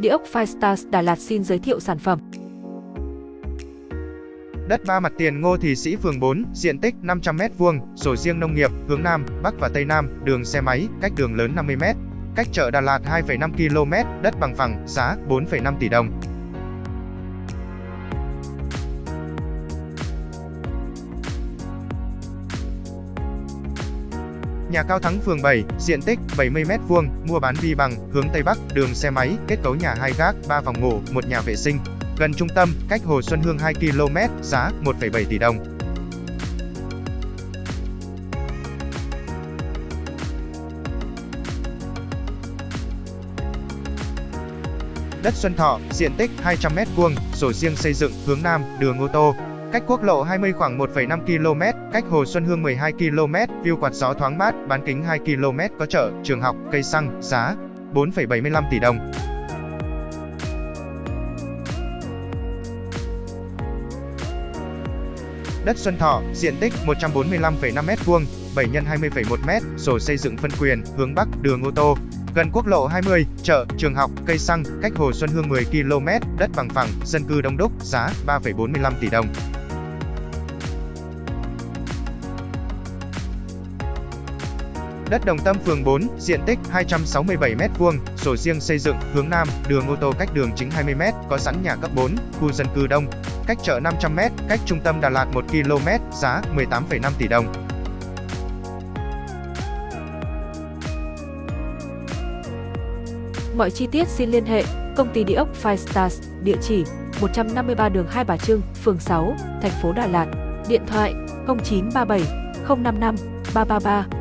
Địa ốc Firestars Đà Lạt xin giới thiệu sản phẩm. Đất ba mặt tiền Ngô Thị Sĩ phường 4, diện tích 500m2, sổ riêng nông nghiệp, hướng Nam, Bắc và Tây Nam, đường xe máy, cách đường lớn 50m. Cách chợ Đà Lạt 2,5 km, đất bằng phẳng, giá 4,5 tỷ đồng. Nhà cao thắng phường 7, diện tích 70m2, mua bán vi bằng, hướng Tây Bắc, đường xe máy, kết cấu nhà 2 gác, 3 phòng ngủ, một nhà vệ sinh. Gần trung tâm, cách Hồ Xuân Hương 2 km, giá 1,7 tỷ đồng. Đất Xuân Thọ, diện tích 200m2, sổ riêng xây dựng, hướng Nam, đường ô tô, Cách quốc lộ 20 khoảng 1,5 km, cách Hồ Xuân Hương 12 km, view quạt gió thoáng mát, bán kính 2 km có chợ, trường học, cây xăng, giá 4,75 tỷ đồng. Đất Xuân Thọ, diện tích 145,5 m2, 7 x 20,1 m, sổ xây dựng phân quyền, hướng Bắc, đường ô tô, gần quốc lộ 20, chợ, trường học, cây xăng, cách Hồ Xuân Hương 10 km, đất bằng phẳng, dân cư đông đúc, giá 3,45 tỷ đồng. Đất Đồng Tâm phường 4, diện tích 267m2, sổ riêng xây dựng, hướng Nam, đường ô tô cách đường chính 20m, có sẵn nhà cấp 4, khu dân cư đông, cách chợ 500m, cách trung tâm Đà Lạt 1 km, giá 18,5 tỷ đồng. Mọi chi tiết xin liên hệ công ty địa ốc Five Stars, địa chỉ 153 đường Hai Bà Trưng, phường 6, thành phố Đà Lạt, điện thoại 0937 055 333